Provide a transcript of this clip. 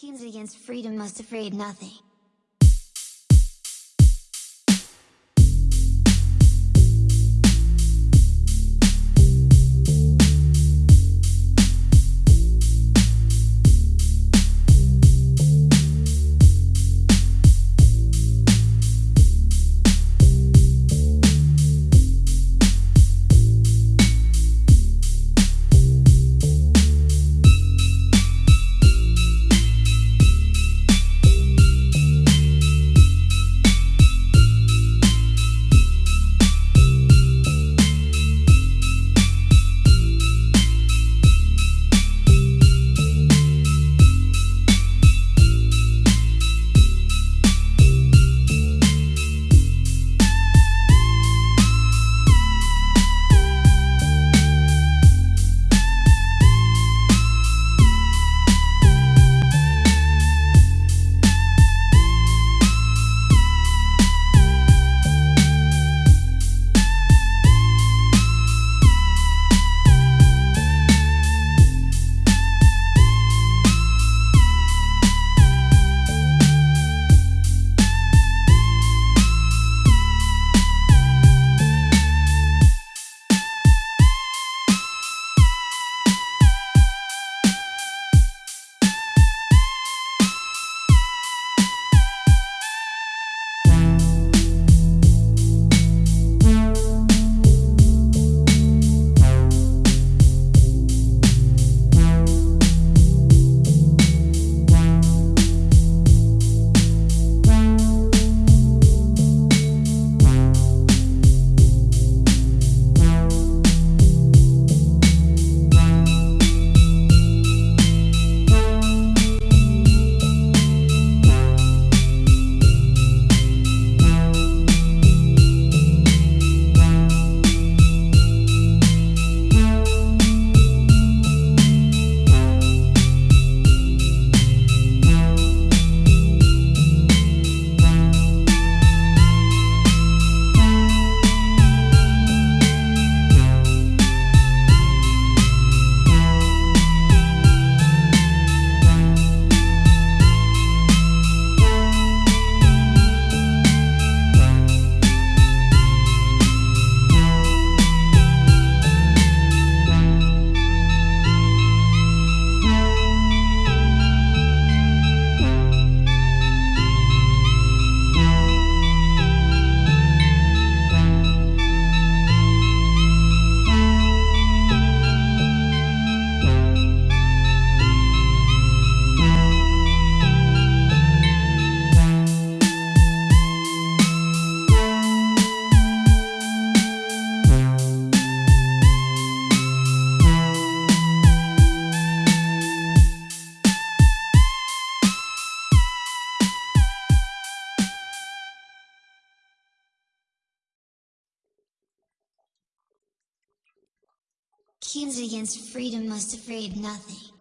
Kings against freedom must afraid nothing. Kings against freedom must afraid nothing.